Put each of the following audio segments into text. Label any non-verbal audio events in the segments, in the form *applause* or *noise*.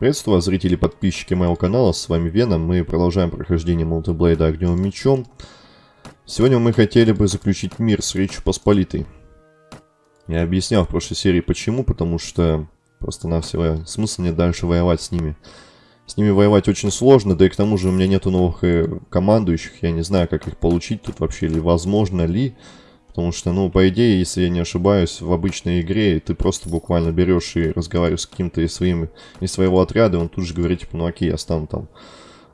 Приветствую зрители и подписчики моего канала, с вами Веном, мы продолжаем прохождение мультиблейда Огневым Мечом. Сегодня мы хотели бы заключить мир с Речью Посполитой. Я объяснял в прошлой серии почему, потому что просто-навсего смысла нет дальше воевать с ними. С ними воевать очень сложно, да и к тому же у меня нету новых э, командующих, я не знаю, как их получить тут вообще, или возможно ли. Потому что, ну, по идее, если я не ошибаюсь, в обычной игре ты просто буквально берешь и разговариваешь с каким-то из, своим, из своего отряда, и он тут же говорит, типа, ну окей, я стану там,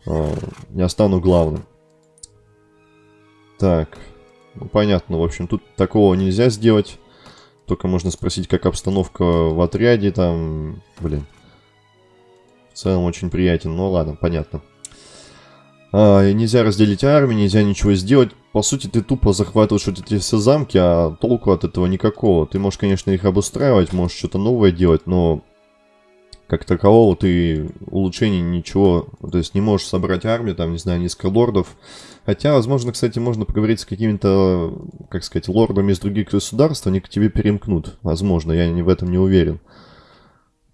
э, я стану главным. Так, ну понятно, в общем, тут такого нельзя сделать. Только можно спросить, как обстановка в отряде там, блин. В целом очень приятен, ну ладно, понятно. А, нельзя разделить армию, нельзя ничего сделать. По сути, ты тупо захватываешь вот эти все замки, а толку от этого никакого. Ты можешь, конечно, их обустраивать, можешь что-то новое делать, но как такового ты улучшений ничего, то есть не можешь собрать армию, там, не знаю, несколько лордов. Хотя, возможно, кстати, можно поговорить с какими-то, как сказать, лордами из других государств, они к тебе перемкнут. Возможно, я не в этом не уверен.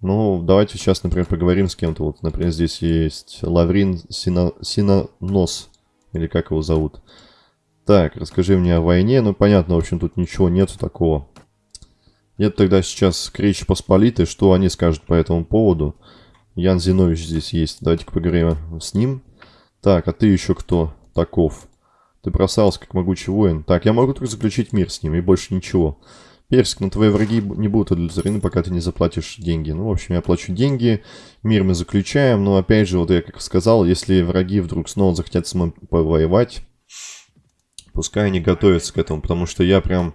Ну, давайте сейчас, например, поговорим с кем-то. Вот, например, здесь есть Лаврин Сина... Синонос. Или как его зовут. Так, расскажи мне о войне. Ну, понятно, в общем, тут ничего нету такого. Нет тогда сейчас к Речи Посполитой. Что они скажут по этому поводу? Ян Зинович здесь есть. Давайте-ка поговорим с ним. Так, а ты еще кто таков? Ты бросался как могучий воин. Так, я могу только заключить мир с ним и больше ничего. Персик, но твои враги не будут удовлетворены, пока ты не заплатишь деньги. Ну, в общем, я плачу деньги, мир мы заключаем, но опять же, вот я как сказал, если враги вдруг снова захотят с мной повоевать, пускай они готовятся к этому, потому что я прям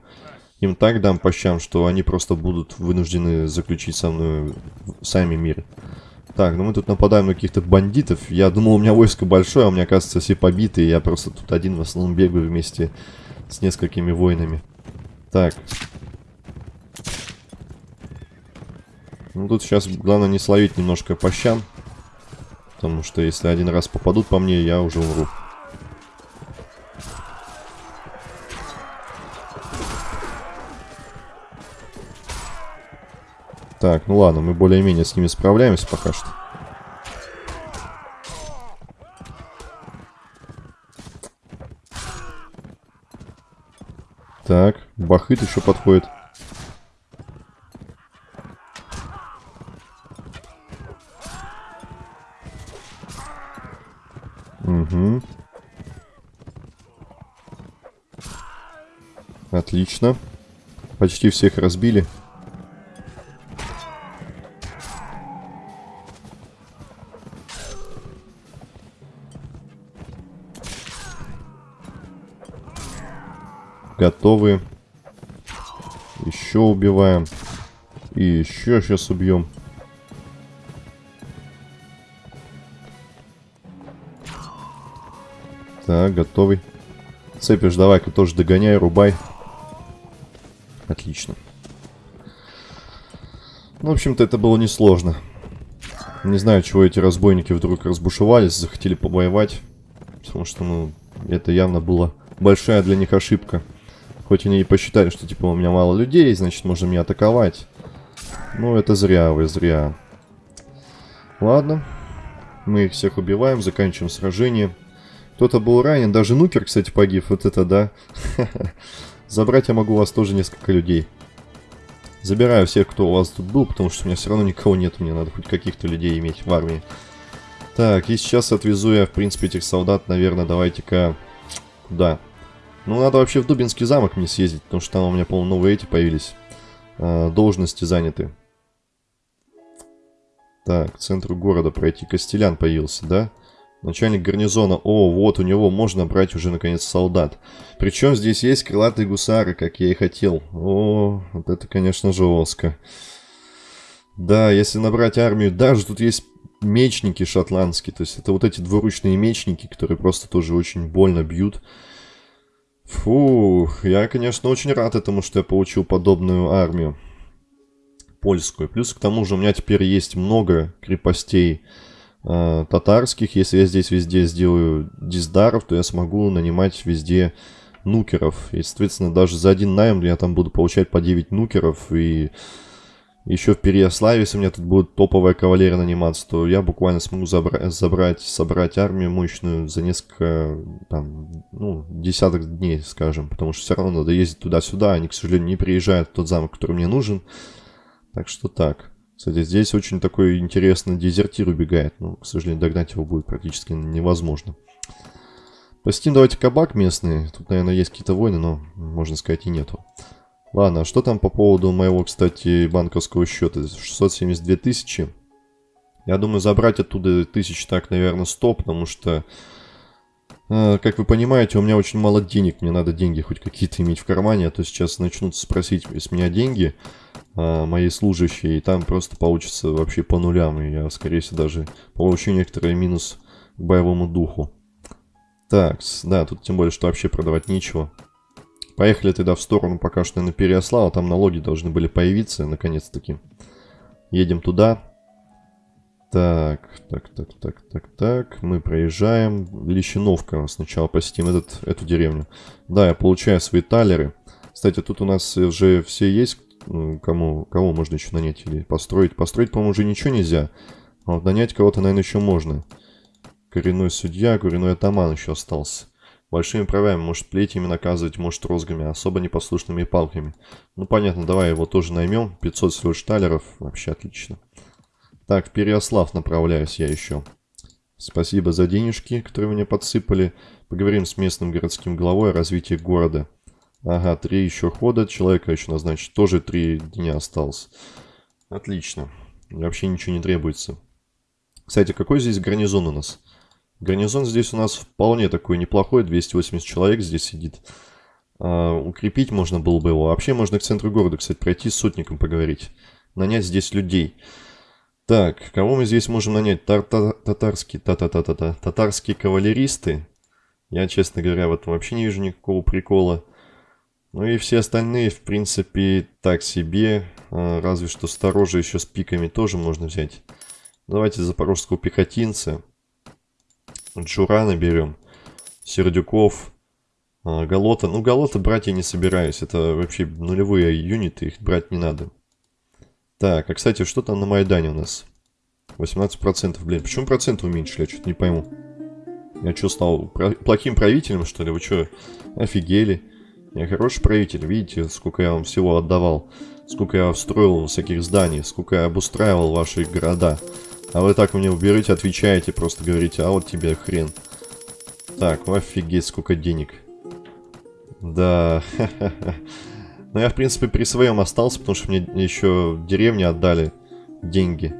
им так дам по щам, что они просто будут вынуждены заключить со мной сами мир. Так, ну мы тут нападаем на каких-то бандитов. Я думал, у меня войско большое, а у меня, оказывается, все побиты. И я просто тут один в основном бегаю вместе с несколькими воинами. Так, Ну, тут сейчас главное не словить немножко по щам. Потому что если один раз попадут по мне, я уже умру. Так, ну ладно, мы более-менее с ними справляемся пока что. Так, Бахыт еще подходит. Угу. Отлично. Почти всех разбили. Готовы. Еще убиваем. И еще сейчас убьем. Так, готовый. Цепишь, давай-ка тоже догоняй, рубай. Отлично. В общем-то, это было несложно. Не знаю, чего эти разбойники вдруг разбушевались, захотели побоевать. Потому что, ну, это явно была большая для них ошибка. Хоть они и посчитали, что, типа, у меня мало людей, значит, можно меня атаковать. Ну, это зря вы, зря. Ладно. Мы их всех убиваем, заканчиваем сражение. Кто-то был ранен, даже Нукер, кстати, погиб. Вот это да. *laughs* Забрать я могу у вас тоже несколько людей. Забираю всех, кто у вас тут был, потому что у меня все равно никого нет. Мне надо хоть каких-то людей иметь в армии. Так, и сейчас отвезу я, в принципе, этих солдат, наверное, давайте-ка... Куда? Ну, надо вообще в Дубинский замок мне съездить, потому что там у меня, по-моему, новые эти появились. А, должности заняты. Так, к центру города пройти. Костелян появился, да? Да. Начальник гарнизона. О, вот у него можно брать уже наконец солдат. Причем здесь есть крылатые гусары, как я и хотел. О, вот это, конечно, жестко. Да, если набрать армию, даже тут есть мечники шотландские. То есть это вот эти двуручные мечники, которые просто тоже очень больно бьют. Фух, я, конечно, очень рад этому, что я получил подобную армию. Польскую. Плюс к тому же у меня теперь есть много крепостей э, татарских. Если я здесь везде сделаю диздаров, то я смогу нанимать везде нукеров. И, соответственно, даже за один найм я там буду получать по 9 нукеров. И еще в Переяславе, если у меня тут будет топовая кавалерия наниматься, то я буквально смогу забра забрать, собрать армию мощную за несколько, там, ну, десяток дней, скажем. Потому что все равно надо ездить туда-сюда, они, к сожалению, не приезжают в тот замок, который мне нужен. Так что так. Кстати, здесь очень такой интересный дезертир убегает. Но, к сожалению, догнать его будет практически невозможно. Посетим давайте кабак местный. Тут, наверное, есть какие-то войны, но, можно сказать, и нету. Ладно, а что там по поводу моего, кстати, банковского счета? 672 тысячи. Я думаю, забрать оттуда тысяч так, наверное, 100, потому что, как вы понимаете, у меня очень мало денег. Мне надо деньги хоть какие-то иметь в кармане, а то сейчас начнут спросить с меня деньги э, мои служащие, и там просто получится вообще по нулям, и я, скорее всего, даже получу некоторый минус к боевому духу. Так, да, тут тем более, что вообще продавать нечего. Поехали тогда в сторону пока что на Переослава. Там налоги должны были появиться, наконец-таки. Едем туда. Так, так, так, так, так, так. Мы проезжаем. Лещиновка. Сначала посетим этот, эту деревню. Да, я получаю свои талеры. Кстати, тут у нас уже все есть. Кому, кого можно еще нанять или построить. Построить, по-моему, уже ничего нельзя. А вот нанять кого-то, наверное, еще можно. Коренной судья, коренной атаман еще остался. Большими правами, может плетями наказывать, может розгами, особо непослушными палками. Ну понятно, давай его тоже наймем. 500 всего шталеров, вообще отлично. Так, в Переослав направляюсь я еще. Спасибо за денежки, которые мне подсыпали. Поговорим с местным городским главой о развитии города. Ага, три еще хода, человека еще назначить. Тоже три дня осталось. Отлично. Вообще ничего не требуется. Кстати, какой здесь гарнизон у нас? Гарнизон здесь у нас вполне такой неплохой, 280 человек здесь сидит. А, укрепить можно было бы его. Вообще можно к центру города, кстати, пройти с сотником поговорить. Нанять здесь людей. Так, кого мы здесь можем нанять? Тар -та татарские, та та та та та татарские кавалеристы. Я, честно говоря, в этом вообще не вижу никакого прикола. Ну и все остальные, в принципе, так себе. А, разве что сторожа еще с пиками тоже можно взять. Давайте запорожского пехотинца. Джурана берем. Сердюков. А, Галота. Ну, Галота брать я не собираюсь. Это вообще нулевые юниты, их брать не надо. Так, а кстати, что там на Майдане у нас? 18%, блин. Почему проценты уменьшили? Я что-то не пойму. Я что, стал плохим правителем, что ли? Вы что, офигели? Я хороший правитель. Видите, сколько я вам всего отдавал. Сколько я строил всяких зданий. Сколько я обустраивал ваши города. А вы так мне уберете, отвечаете, просто говорите, а вот тебе хрен. Так, офигеть, сколько денег. Да, *laughs* Но я, в принципе, при своем остался, потому что мне еще деревни отдали деньги.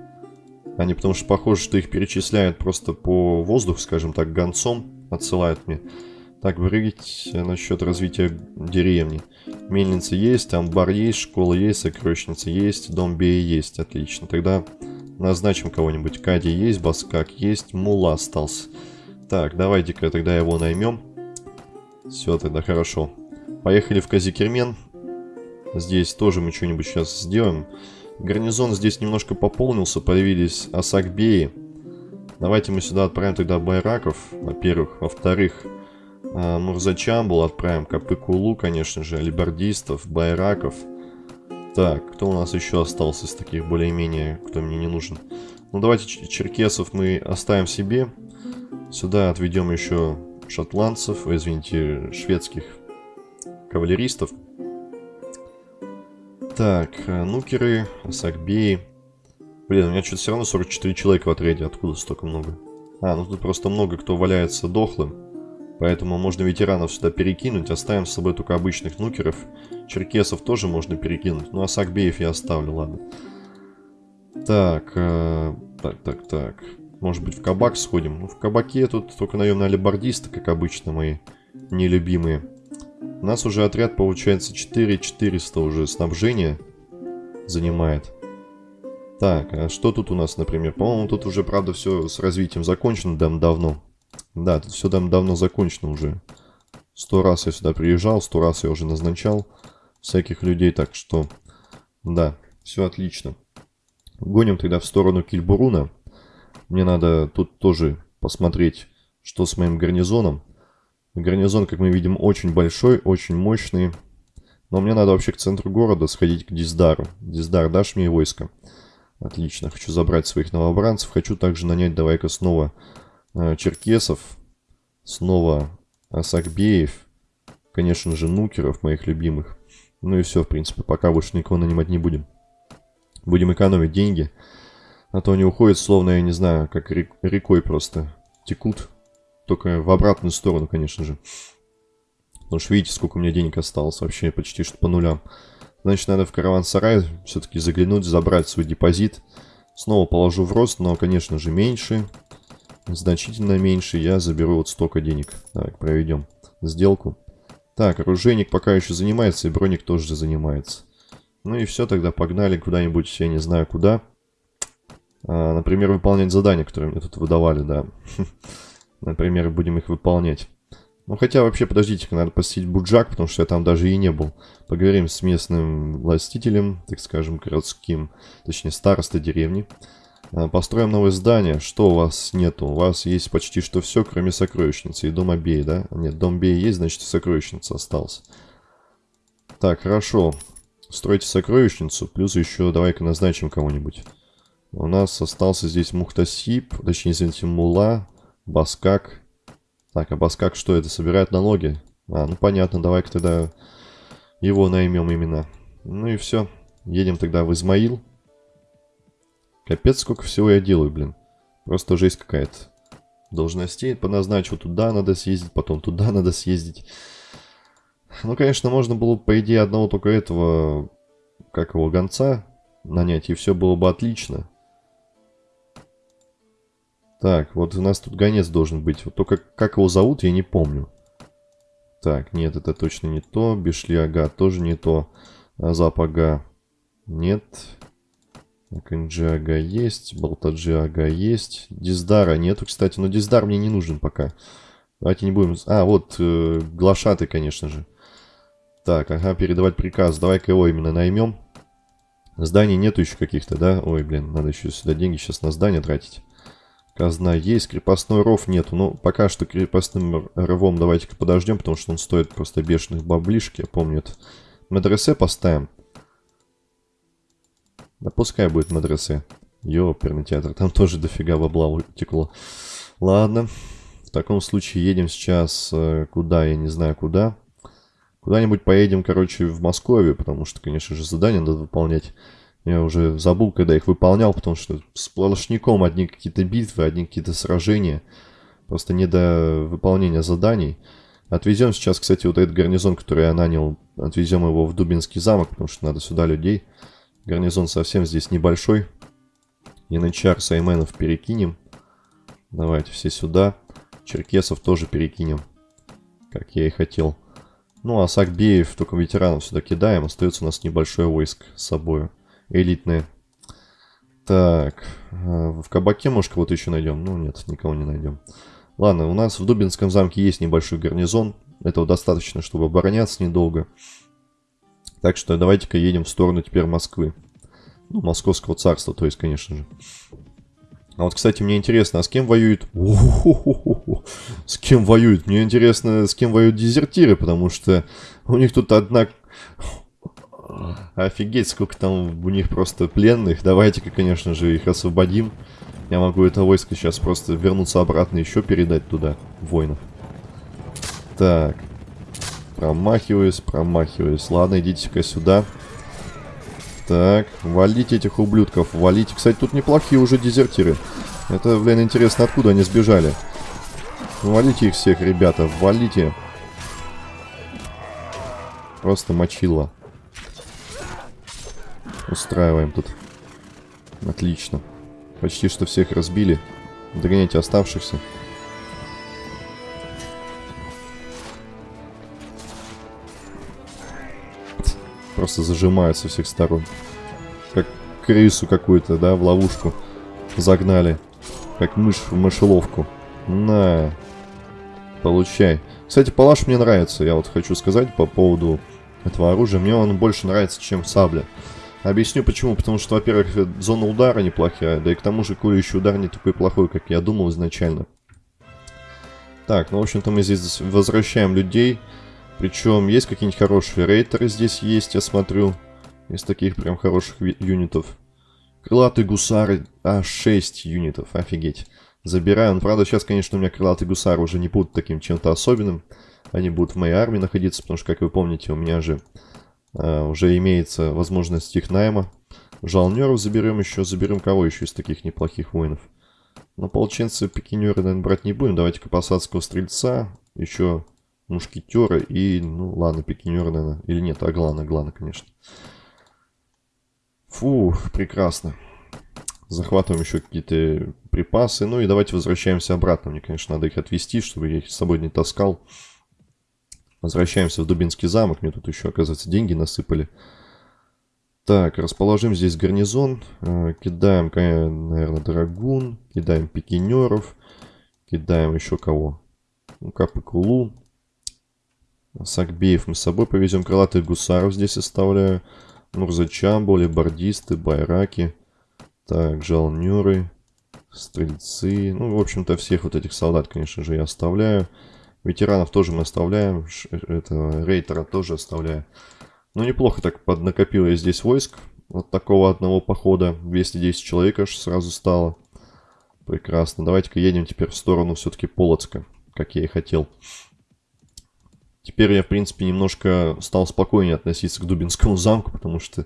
Они потому что похоже, что их перечисляют просто по воздуху, скажем так, гонцом отсылают мне. Так, говорить насчет развития деревни. Мельница есть, амбар есть, школа есть, сокровищница есть, дом Бея есть. Отлично. Тогда Назначим кого-нибудь. Кади есть, Баскак есть, Мула остался. Так, давайте-ка тогда его наймем. Все, тогда хорошо. Поехали в Казикермен. Здесь тоже мы что-нибудь сейчас сделаем. Гарнизон здесь немножко пополнился, появились Асакбеи. Давайте мы сюда отправим тогда байраков, во-первых. Во-вторых, а, Мурзачамбул отправим, Капыкулу, конечно же, алибардистов, байраков. Так, кто у нас еще остался из таких более-менее, кто мне не нужен? Ну, давайте черкесов мы оставим себе. Сюда отведем еще шотландцев, извините, шведских кавалеристов. Так, э, нукеры, сакбеи. Блин, у меня что-то все равно 44 человека в отряде. Откуда столько много? А, ну тут просто много кто валяется дохлым. Поэтому можно ветеранов сюда перекинуть. Оставим с собой только обычных нукеров. Черкесов тоже можно перекинуть. Ну а Сакбеев я оставлю, ладно. Так, э, так, так, так. Может быть в кабак сходим? Ну в кабаке тут только наемные алибардисты, как обычно, мои нелюбимые. У нас уже отряд получается 4400 уже снабжения занимает. Так, а что тут у нас, например? По-моему, тут уже, правда, все с развитием закончено дам давно. Да, тут все там давно закончено уже. Сто раз я сюда приезжал, сто раз я уже назначал всяких людей, так что, да, все отлично. Гоним тогда в сторону Кильбуруна. Мне надо тут тоже посмотреть, что с моим гарнизоном. Гарнизон, как мы видим, очень большой, очень мощный. Но мне надо вообще к центру города сходить к Диздару. Диздар, дашь мне войско? Отлично, хочу забрать своих новобранцев. Хочу также нанять, давай-ка снова э, черкесов. Снова Асакбеев. Конечно же, нукеров, моих любимых. Ну и все, в принципе, пока больше никого нанимать не будем. Будем экономить деньги. А то они уходят, словно, я не знаю, как рек рекой просто текут. Только в обратную сторону, конечно же. Потому что видите, сколько у меня денег осталось. Вообще почти что по нулям. Значит, надо в караван-сарай все-таки заглянуть, забрать свой депозит. Снова положу в рост, но, конечно же, меньше. Значительно меньше. Я заберу вот столько денег. Давай, проведем сделку. Так, оружейник пока еще занимается, и броник тоже занимается. Ну и все, тогда погнали куда-нибудь, я не знаю куда. А, например, выполнять задания, которые мне тут выдавали, да. *laughs* Например, будем их выполнять. Ну, хотя вообще, подождите-ка, надо посетить Буджак, потому что я там даже и не был. Поговорим с местным властителем, так скажем, городским, точнее, старостой деревни. А, построим новое здание. Что у вас нету? У вас есть почти что все, кроме сокровищницы и дома Бей, да? Нет, дом Бей есть, значит, сокровищница осталась. Так, хорошо. Стройте сокровищницу, плюс еще давай-ка назначим кого-нибудь. У нас остался здесь Мухтасип, точнее, извините, Мула, Баскак, так, а Баскак что это? Собирает налоги? А, ну понятно, давай-ка тогда его наймем именно. Ну и все. Едем тогда в Измаил. Капец, сколько всего я делаю, блин. Просто жесть какая-то. Должностей поназначу. Туда надо съездить, потом туда *laughs* надо съездить. Ну, конечно, можно было, по идее, одного только этого, как его, гонца нанять, и все было бы отлично. Так, вот у нас тут гонец должен быть. Вот только как его зовут, я не помню. Так, нет, это точно не то. Бешли Ага тоже не то. Азап Ага нет. Аканджи Ага есть. Балтаджи Ага есть. Диздара нету, кстати. Но Диздар мне не нужен пока. Давайте не будем... А, вот, э, глашаты, конечно же. Так, ага, передавать приказ. Давай-ка его именно наймем. Зданий нету еще каких-то, да? Ой, блин, надо еще сюда деньги сейчас на здание тратить. Казна есть, крепостной ров нету. Ну, пока что крепостным рвом давайте-ка подождем, потому что он стоит просто бешеных баблишки. Я помню это. Медресе поставим. Да пускай будет медресе. Ёперный театр, там тоже дофига бабла утекло. Ладно, в таком случае едем сейчас э, куда, я не знаю куда. Куда-нибудь поедем, короче, в Москве, потому что, конечно же, задание надо выполнять. Я уже забыл, когда их выполнял, потому что сплошняком одни какие-то битвы, одни какие-то сражения. Просто не до выполнения заданий. Отвезем сейчас, кстати, вот этот гарнизон, который я нанял, отвезем его в Дубинский замок, потому что надо сюда людей. Гарнизон совсем здесь небольшой. Янычар, Сайменов перекинем. Давайте все сюда. Черкесов тоже перекинем, как я и хотел. Ну, а Сакбеев, только ветеранов сюда кидаем. Остается у нас небольшое войск с собой элитные. Так, а, в кабаке, может, кого-то еще найдем? Ну, нет, никого не найдем. Ладно, у нас в Дубинском замке есть небольшой гарнизон. Этого достаточно, чтобы обороняться недолго. Так что давайте-ка едем в сторону теперь Москвы. Ну, Московского царства, то есть, конечно же. А вот, кстати, мне интересно, а с кем воюет... С кем воюет? Мне интересно, с кем воюют дезертиры, потому что у них тут одна Офигеть, сколько там у них просто пленных. Давайте-ка, конечно же, их освободим. Я могу это войско сейчас просто вернуться обратно, еще передать туда воинов. Так. Промахиваюсь, промахиваюсь. Ладно, идите-ка сюда. Так, валите этих ублюдков, валите. Кстати, тут неплохие уже дезертиры. Это, блин, интересно, откуда они сбежали. Валите их всех, ребята, валите. Просто мочило. Устраиваем тут. Отлично. Почти что всех разбили. Догоняйте оставшихся. Просто зажимают со всех сторон. Как крысу какую-то, да, в ловушку загнали. Как мышь в мышеловку. На. Получай. Кстати, палаш мне нравится. Я вот хочу сказать по поводу этого оружия. Мне он больше нравится, чем сабля. Объясню почему. Потому что, во-первых, зона удара неплохая, да и к тому же колющий удар не такой плохой, как я думал изначально. Так, ну, в общем-то, мы здесь возвращаем людей. Причем есть какие-нибудь хорошие рейтеры здесь есть, я смотрю. Из таких прям хороших юнитов. Крылатые гусары, а 6 юнитов, офигеть. Забираю. Ну, правда, сейчас, конечно, у меня крылатые гусары уже не будут таким чем-то особенным. Они будут в моей армии находиться, потому что, как вы помните, у меня же уже имеется возможность их найма. Жалнеров заберем еще, заберем кого еще из таких неплохих воинов. Но ополченцы пикинеры, наверное, брать не будем. Давайте-ка посадского стрельца, еще мушкетера и, ну ладно, пикинеры, наверное. Или нет, аглана, аглана, конечно. Фу, прекрасно. Захватываем еще какие-то припасы. Ну и давайте возвращаемся обратно. Мне, конечно, надо их отвезти, чтобы я их с собой не таскал. Возвращаемся в Дубинский замок. Мне тут еще, оказывается, деньги насыпали. Так, расположим здесь гарнизон. Э, кидаем, наверное, драгун. Кидаем пикинеров. Кидаем еще кого? Ну, Капы-Кулу. Сакбеев мы с собой повезем. Крылатых гусаров здесь оставляю. Мурзачамбо, лебардисты, байраки. Так, жалнеры, стрельцы. Ну, в общем-то, всех вот этих солдат, конечно же, я оставляю. Ветеранов тоже мы оставляем. Это рейтера тоже оставляю. Ну, неплохо так поднакопил я здесь войск. Вот такого одного похода. 210 человек аж сразу стало. Прекрасно. Давайте-ка едем теперь в сторону все-таки Полоцка, как я и хотел. Теперь я, в принципе, немножко стал спокойнее относиться к Дубинскому замку, потому что,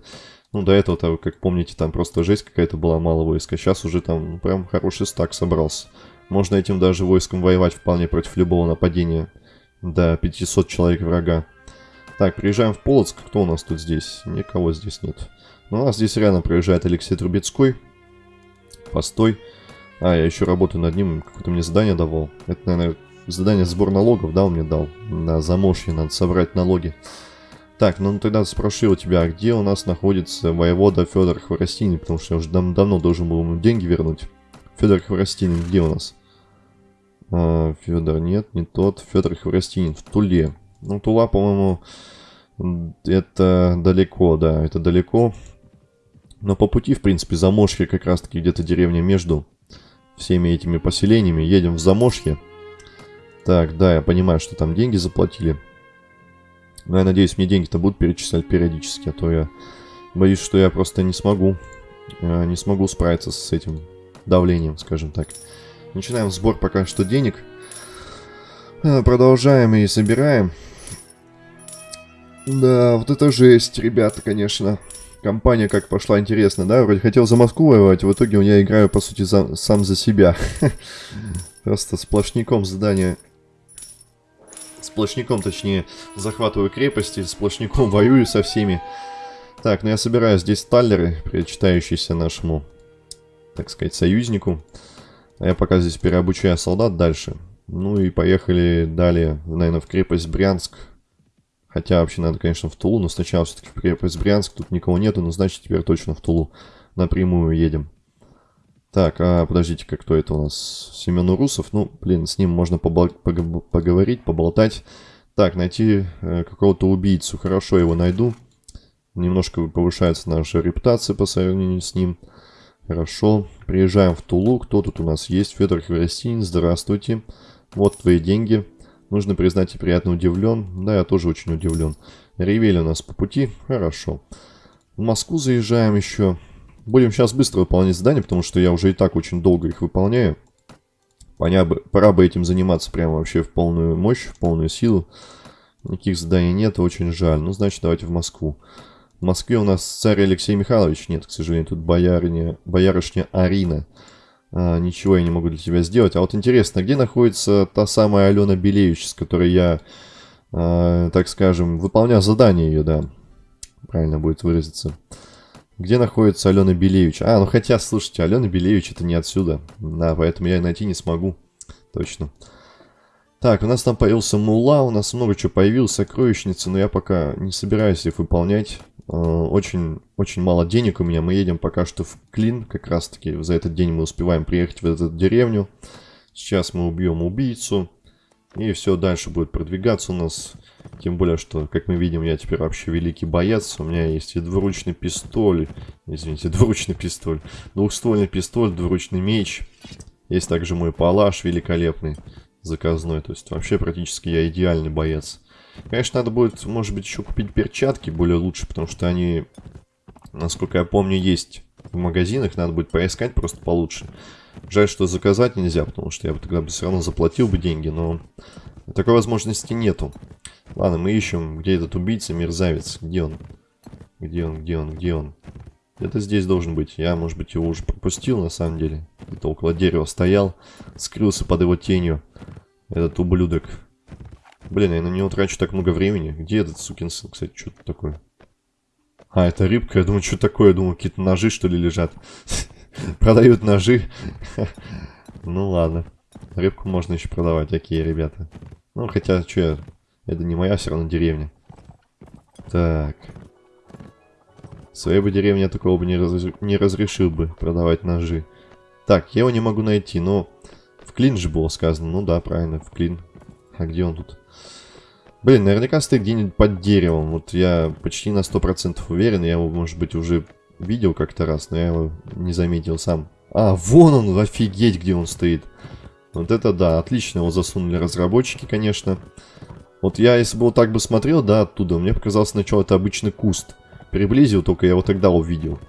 ну, до этого, -то, как помните, там просто жесть какая-то была, мало войска. Сейчас уже там прям хороший стак собрался. Можно этим даже войском воевать вполне против любого нападения до 500 человек врага. Так, приезжаем в Полоцк. Кто у нас тут здесь? Никого здесь нет. Но ну, у нас здесь реально проезжает Алексей Трубецкой. Постой. А, я еще работаю над ним. Какое-то мне задание давал. Это, наверное, Задание сбор налогов, да, он мне дал. На замошье надо собрать налоги. Так, ну тогда спрошу у тебя, где у нас находится воевода Федор Хворостинин, потому что я уже дав давно должен был ему деньги вернуть. Федор Хворостинин, где у нас? А, Федор, нет, не тот. Федор Хворостинин в Туле. Ну, Тула, по-моему, это далеко, да, это далеко. Но по пути, в принципе, Замошье как раз-таки где-то деревня между всеми этими поселениями. Едем в Замошье. Так, да, я понимаю, что там деньги заплатили. Но я надеюсь, мне деньги-то будут перечислять периодически, а то я боюсь, что я просто не смогу, э, не смогу справиться с этим давлением, скажем так. Начинаем сбор пока что денег. Э, продолжаем и собираем. Да, вот это жесть, ребята, конечно. Компания как пошла интересно, да? Вроде хотел за Москву воевать, в итоге я играю, по сути, за, сам за себя. *laughs* Просто сплошняком задания Сплошняком, точнее, захватываю крепости, сплошняком *laughs* воюю со всеми. Так, ну я собираю здесь таллеры, причитающиеся нашему, так сказать, союзнику. А я пока здесь переобучаю солдат дальше. Ну и поехали далее, наверное, в крепость Брянск. Хотя вообще надо, конечно, в Тулу, но сначала все-таки в крепость Брянск. Тут никого нету, но значит теперь точно в Тулу напрямую едем. Так, а подождите, как кто это у нас? Семен Урусов. Ну, блин, с ним можно поговорить, поболтать. Так, найти э, какого-то убийцу. Хорошо, его найду. Немножко повышается наша репутация по сравнению с ним. Хорошо. Приезжаем в Тулу. Кто тут у нас есть? Федор Хворостин. Здравствуйте. Вот твои деньги. Нужно признать, и приятно удивлен. Да, я тоже очень удивлен. Ревели у нас по пути. Хорошо. В Москву заезжаем еще. Будем сейчас быстро выполнять задания, потому что я уже и так очень долго их выполняю. Поня бы, пора бы этим заниматься прямо вообще в полную мощь, в полную силу. Никаких заданий нет, очень жаль. Ну, значит, давайте в Москву. В Москве у нас царь Алексей Михайлович. Нет, к сожалению, тут бояриня, боярышня Арина. А, ничего я не могу для тебя сделать. А вот интересно, где находится та самая Алена Белевич, с которой я, а, так скажем, выполнял задание ее, да. Правильно будет выразиться. Где находится Алена Белевич? А, ну хотя, слушайте, Алена Белевич это не отсюда. Да, поэтому я найти не смогу. Точно. Так, у нас там появился мула, у нас много чего появилось, сокровищница, но я пока не собираюсь их выполнять. Э, очень, очень мало денег у меня, мы едем пока что в Клин, как раз таки за этот день мы успеваем приехать в эту деревню. Сейчас мы убьем убийцу, и все дальше будет продвигаться у нас. Тем более, что, как мы видим, я теперь вообще великий боец. У меня есть и двуручный пистоль. Извините, *laughs* двуручный пистоль. Двухствольный пистоль, двуручный меч. Есть также мой палаш великолепный, заказной. То есть вообще практически я идеальный боец. Конечно, надо будет, может быть, еще купить перчатки более лучше, потому что они, насколько я помню, есть в магазинах. Надо будет поискать просто получше. Жаль, что заказать нельзя, потому что я бы тогда бы все равно заплатил бы деньги, но такой возможности нету. Ладно, мы ищем, где этот убийца, мерзавец. Где он? Где он, где он, где он? Где-то здесь должен быть. Я, может быть, его уже пропустил, на самом деле. Это около дерева стоял, скрылся под его тенью. Этот ублюдок. Блин, я на него трачу так много времени. Где этот сукин сын, кстати, что-то такое? А, это рыбка. Я думаю, что такое? Я думаю, какие-то ножи, что ли, лежат. *laughs* Продают ножи. *laughs* Ну, ладно. Рыбку можно еще продавать, такие ребята. Ну, хотя, что я... Это не моя все равно деревня. Так. Своей бы деревне такого бы не, раз... не разрешил бы продавать ножи. Так, я его не могу найти, но... В клин же было сказано. Ну да, правильно, в клин. А где он тут? Блин, наверняка стоит где-нибудь под деревом. Вот я почти на 100% уверен. Я его, может быть, уже видел как-то раз, но я его не заметил сам. А, вон он, офигеть, где он стоит. Вот это да, отлично его засунули разработчики, конечно. Вот я, если бы вот так бы смотрел, да, оттуда, мне показалось сначала это обычный куст. Приблизил, только я его тогда увидел.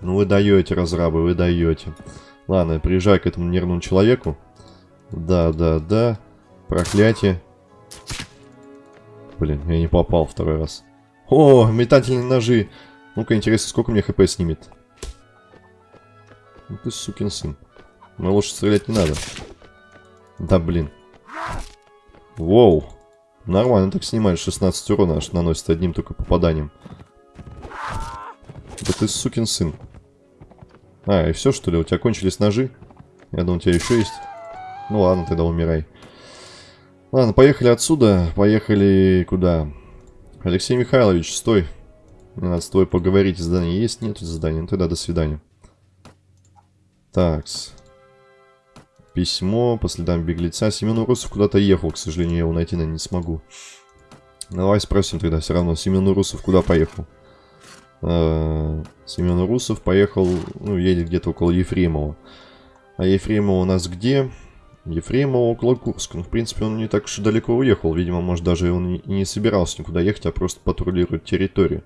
Ну вы даете, разрабы, вы даете. Ладно, приезжай к этому нервному человеку. Да, да, да. Проклятие. Блин, я не попал второй раз. О, метательные ножи. Ну-ка, интересно, сколько мне хп снимет? Ну ты сукин сын. Но лучше стрелять не надо. Да, блин. Воу. Нормально так снимает. 16 урона аж наносит одним только попаданием. Да ты сукин сын. А, и все что ли? У тебя кончились ножи? Я думал, у тебя еще есть. Ну ладно, тогда умирай. Ладно, поехали отсюда. Поехали куда? Алексей Михайлович, стой. Мне надо с тобой поговорить. Задание есть? Нет задания. Ну тогда до свидания. Такс. Письмо по следам беглеца. Семен Урусов куда-то ехал, к сожалению, я его найти наверное, не смогу. Давай спросим тогда все равно. Семен Урусов куда поехал? Э, Семен Урусов поехал, ну, едет где-то около Ефремова. А Ефремова у нас где? Ефремова около Курска. Ну, в принципе, он не так уж и далеко уехал. Видимо, может, даже он и не собирался никуда ехать, а просто патрулирует территорию.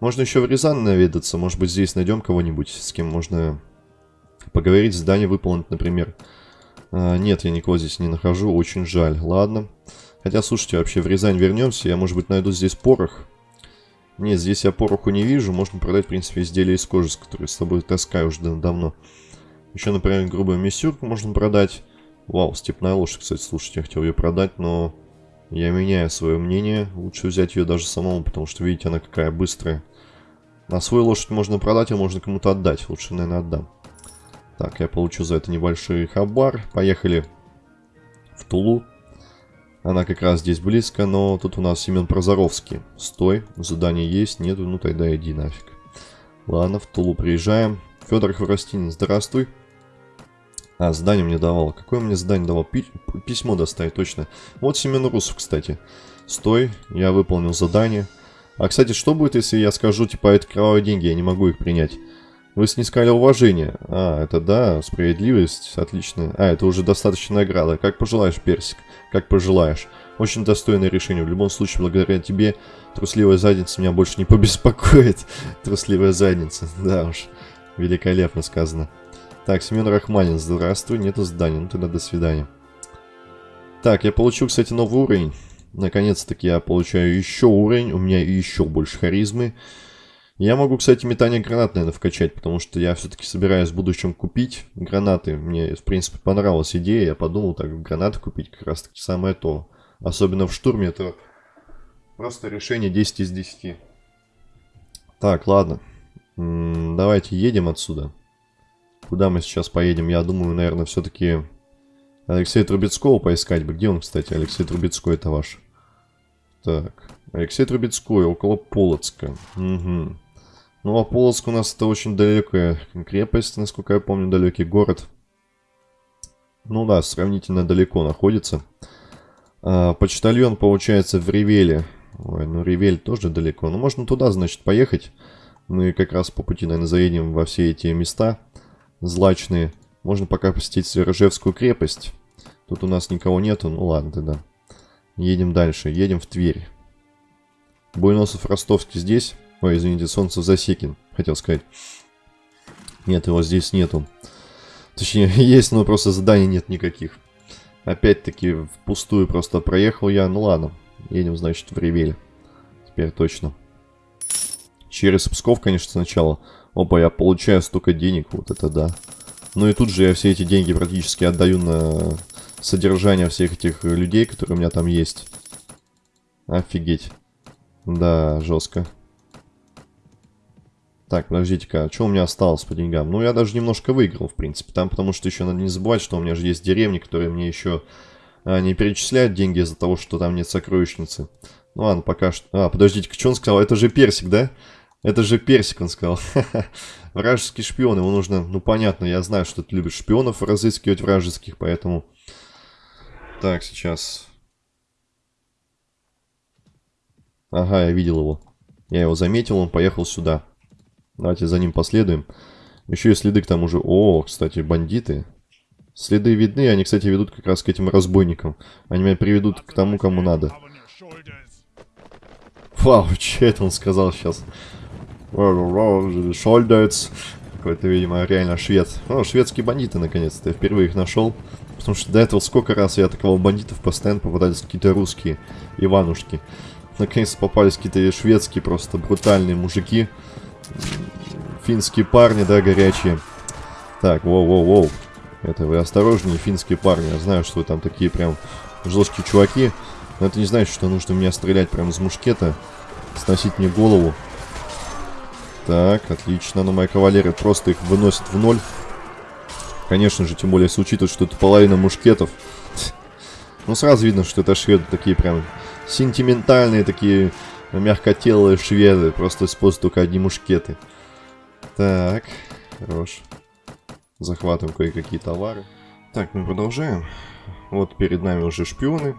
Можно еще в Рязань наведаться. Может быть, здесь найдем кого-нибудь, с кем можно поговорить, задание выполнить, например. А, нет, я никого здесь не нахожу. Очень жаль. Ладно. Хотя, слушайте, вообще в Рязань вернемся. Я, может быть, найду здесь порох. Нет, здесь я пороху не вижу. Можно продать, в принципе, изделия из кожи, с которой с собой таскаю уже давно. Еще, например, грубую миссюрку можно продать. Вау, степная лошадь, кстати, слушайте, я хотел ее продать, но я меняю свое мнение. Лучше взять ее даже самому, потому что, видите, она какая быстрая. На свою лошадь можно продать, а можно кому-то отдать. Лучше, наверное, отдам. Так, я получу за это небольшой хабар. Поехали в Тулу. Она как раз здесь близко, но тут у нас Семен Прозоровский. Стой, задание есть, нету, ну тогда иди нафиг. Ладно, в Тулу приезжаем. Федор Хворостин, здравствуй. А, задание мне давал. Какое мне задание давал? Пи письмо доставить, точно. Вот Семен Русов, кстати. Стой, я выполнил задание. А, кстати, что будет, если я скажу, типа, это кровавые деньги, я не могу их принять? Вы снискали уважение. А, это да, справедливость, отлично. А, это уже достаточно награда. Как пожелаешь, Персик, как пожелаешь. Очень достойное решение. В любом случае, благодаря тебе, трусливая задница меня больше не побеспокоит. *laughs* Трусливая задница, *laughs* да уж. Великолепно сказано. Так, Семен Рахманин, здравствуй, нету здания, ну тогда до свидания. Так, я получил, кстати, новый уровень. Наконец-таки я получаю еще уровень, у меня еще больше харизмы. Я могу, кстати, метание гранат, наверное, вкачать, потому что я все-таки собираюсь в будущем купить гранаты. Мне, в принципе, понравилась идея, я подумал, так, гранаты купить как раз-таки самое то. Особенно в штурме, это просто решение 10 из 10. Так, ладно. М -м, давайте едем отсюда. Куда мы сейчас поедем? Я думаю, наверное, все-таки Алексея Трубецкого поискать бы. Где он, кстати? Алексей Трубецкой это ваш. Так. Алексей Трубецкой, около Полоцка. Угу. Ну, а Полоцк у нас это очень далекая крепость, насколько я помню, далекий город. Ну да, сравнительно далеко находится. А, почтальон, получается, в Ревеле. Ой, ну Ревель тоже далеко. Ну, можно туда, значит, поехать. Мы как раз по пути, наверное, заедем во все эти места злачные. Можно пока посетить Ржевскую крепость. Тут у нас никого нету, ну ладно тогда. Едем дальше. Едем в Тверь. Буйносов Ростовский здесь. Ой, извините, Солнце Засекин, хотел сказать. Нет, его здесь нету. Точнее, *laughs* есть, но просто заданий нет никаких. Опять-таки, впустую просто проехал я. Ну ладно, едем, значит, в Ревель. Теперь точно. Через Псков, конечно, сначала. Опа, я получаю столько денег, вот это да. Ну и тут же я все эти деньги практически отдаю на содержание всех этих людей, которые у меня там есть. Офигеть. Да, жестко. Так, подождите-ка, а что у меня осталось по деньгам? Ну, я даже немножко выиграл, в принципе. Там, потому что еще надо не забывать, что у меня же есть деревни, которые мне еще а, не перечисляют деньги из-за того, что там нет сокровищницы. Ну ладно, пока что... А, подождите-ка, что он сказал? Это же персик, да? Это же персик, он сказал. *laughs* Вражеский шпион, его нужно... Ну, понятно, я знаю, что ты любишь шпионов разыскивать вражеских, поэтому... Так, сейчас... Ага, я видел его. Я его заметил, он поехал сюда. Давайте за ним последуем. Еще и следы к тому же... О, кстати, бандиты. Следы видны, они, кстати, ведут как раз к этим разбойникам. Они меня приведут к тому, кому надо. Вау, *laughs* что это он сказал сейчас? Шольдец. Какой-то, видимо, реально швед. О, шведские бандиты, наконец-то. Я впервые их нашел. Потому что до этого сколько раз я атаковал бандитов, постоянно попадались какие-то русские Иванушки. Наконец попались какие-то шведские просто брутальные мужики. Финские парни, да, горячие. Так, воу-воу-воу. Это вы осторожнее, финские парни. Я знаю, что вы там такие прям жесткие чуваки. Но это не значит, что нужно меня стрелять прямо из мушкета. Сносить мне голову. Так, отлично. Но моя кавалерия просто их выносит в ноль. Конечно же, тем более, если учитывать, что это половина мушкетов. Ну, сразу видно, что это шведы такие прям сентиментальные, такие мягкотелые шведы. Просто используют только одни мушкеты. Так, хорош. Захватываем кое-какие товары. Так, мы продолжаем. Вот перед нами уже шпионы.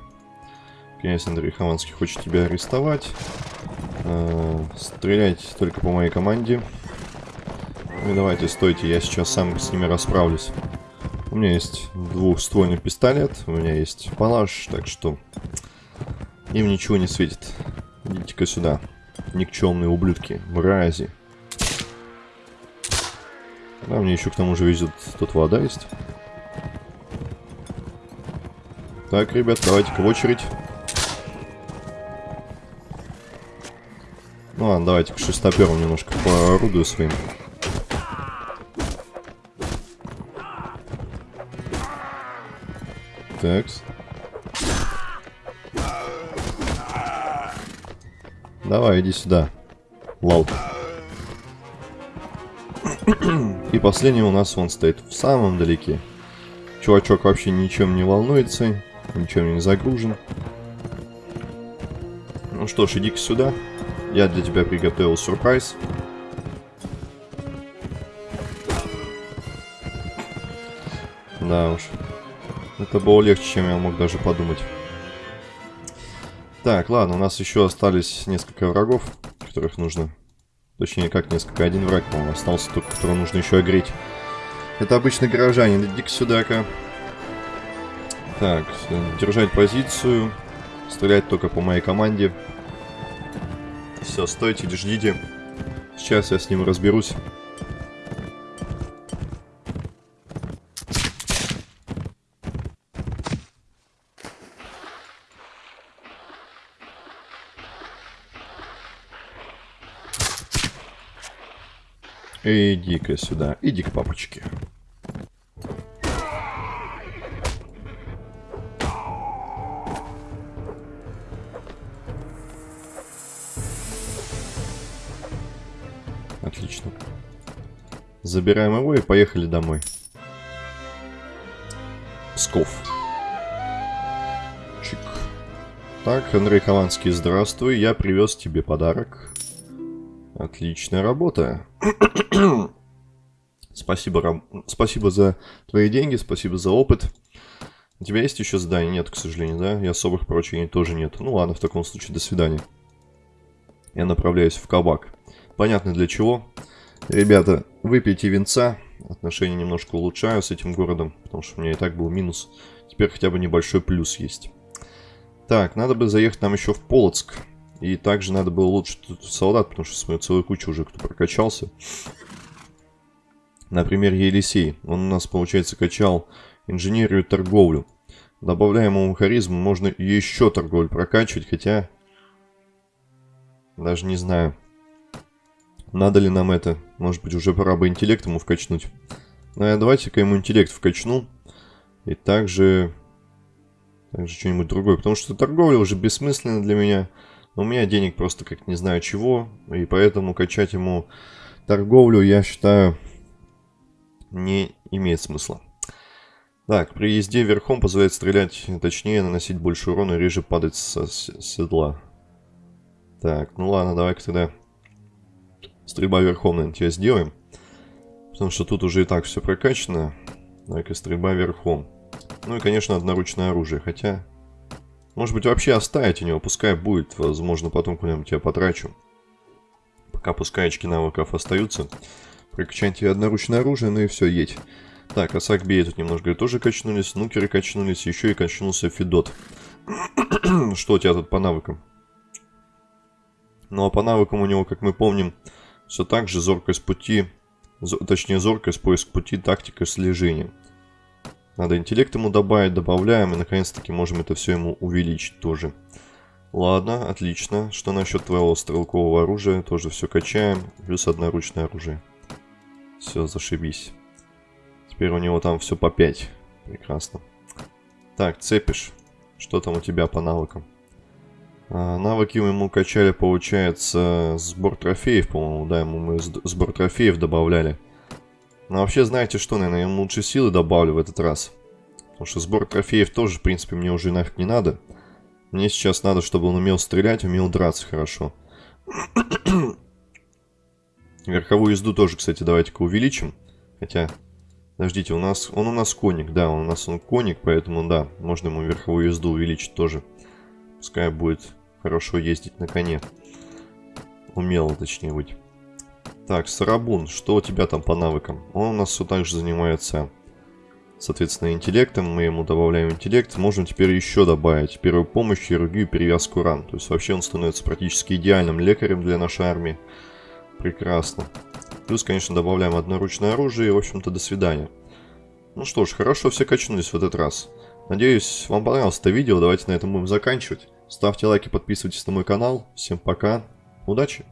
Князь Андрей Хованский хочет тебя арестовать. Э, стрелять только по моей команде. Ну давайте, стойте, я сейчас сам с ними расправлюсь. У меня есть двухствольный пистолет, у меня есть палаш, так что им ничего не светит. Идите-ка сюда, никчемные ублюдки, мрази. Да, мне еще к тому же везет тут вода есть. Так, ребят, давайте-ка в очередь. Ну ладно, давайте к шестоперу немножко поорудую своим. Так. Давай, иди сюда. Лал. И последний у нас он стоит в самом далеке. Чувачок вообще ничем не волнуется, ничем не загружен. Ну что ж, иди-ка сюда. Я для тебя приготовил сюрприз. Да уж. Это было легче, чем я мог даже подумать. Так, ладно, у нас еще остались несколько врагов, которых нужно... Точнее, как несколько, один враг, по-моему, остался только, которого нужно еще огреть. Это обычный горожанин, иди-ка сюда-ка. Так, держать позицию, стрелять только по моей команде. Все, стойте, ждите. Сейчас я с ним разберусь. Иди-ка сюда, иди к папочке. Забираем его и поехали домой. Псков. Чик. Так, Андрей Хованский, здравствуй. Я привез тебе подарок. Отличная работа. *coughs* спасибо, Рам... спасибо за твои деньги, спасибо за опыт. У тебя есть еще задание? Нет, к сожалению, да? И особых поручений тоже нет. Ну ладно, в таком случае, до свидания. Я направляюсь в кабак. Понятно для чего. Ребята, выпейте винца. Отношения немножко улучшаю с этим городом, потому что у меня и так был минус. Теперь хотя бы небольшой плюс есть. Так, надо бы заехать нам еще в Полоцк. И также надо было улучшить тут солдат, потому что смотрю, целую кучу уже кто прокачался. Например, Елисей. Он у нас, получается, качал инженерию и торговлю. Добавляя ему харизму, можно еще торговлю прокачивать, хотя... Даже не знаю. Надо ли нам это? Может быть, уже пора бы интеллект ему вкачнуть. Ну, я давайте-ка ему интеллект вкачну. И также... Также что-нибудь другое. Потому что торговля уже бессмысленна для меня. Но у меня денег просто как не знаю чего. И поэтому качать ему торговлю, я считаю, не имеет смысла. Так, при езде верхом позволяет стрелять точнее, наносить больше урона и реже падать со седла. Так, ну ладно, давай-ка тогда стрельба верхом, наверное, тебя сделаем. Потому что тут уже и так все прокачано. Давай-ка стрельба верхом. Ну и, конечно, одноручное оружие, хотя... Может быть, вообще оставить у него, пускай будет. Возможно, потом куда-нибудь я потрачу. Пока пускай очки навыков остаются. Прокачайте одноручное оружие, ну и все, едь. Так, Асакбей тут немножко тоже качнулись, нукеры качнулись, еще и качнулся Федот. *clears throat* Что у тебя тут по навыкам? Ну а по навыкам у него, как мы помним, все так же зоркость пути, точнее зоркость, поиск пути, тактика, слежение. Надо интеллект ему добавить, добавляем, и наконец-таки можем это все ему увеличить тоже. Ладно, отлично. Что насчет твоего стрелкового оружия? Тоже все качаем. Плюс одноручное оружие. Все, зашибись. Теперь у него там все по 5. Прекрасно. Так, цепишь. Что там у тебя по навыкам? А, навыки мы ему качали, получается, сбор трофеев, по-моему, да, ему мы сбор трофеев добавляли. Но вообще, знаете что, наверное, ему лучше силы добавлю в этот раз. Потому что сбор трофеев тоже, в принципе, мне уже нафиг не надо. Мне сейчас надо, чтобы он умел стрелять, умел драться хорошо. *coughs* Верховую езду тоже, кстати, давайте-ка увеличим. Хотя, подождите, у нас, он у нас коник, да, он у нас он коник, поэтому, да, можно ему верховую езду увеличить тоже. Пускай будет хорошо ездить на коне. Умело, точнее, быть. Так, Сарабун, что у тебя там по навыкам? Он у нас все так же занимается, соответственно, интеллектом. Мы ему добавляем интеллект. Можем теперь еще добавить первую помощь, хирургию, перевязку ран. То есть вообще он становится практически идеальным лекарем для нашей армии. Прекрасно. Плюс, конечно, добавляем одноручное оружие и, в общем-то, до свидания. Ну что ж, хорошо все качнулись в этот раз. Надеюсь, вам понравилось это видео. Давайте на этом будем заканчивать. Ставьте лайки, подписывайтесь на мой канал. Всем пока. Удачи!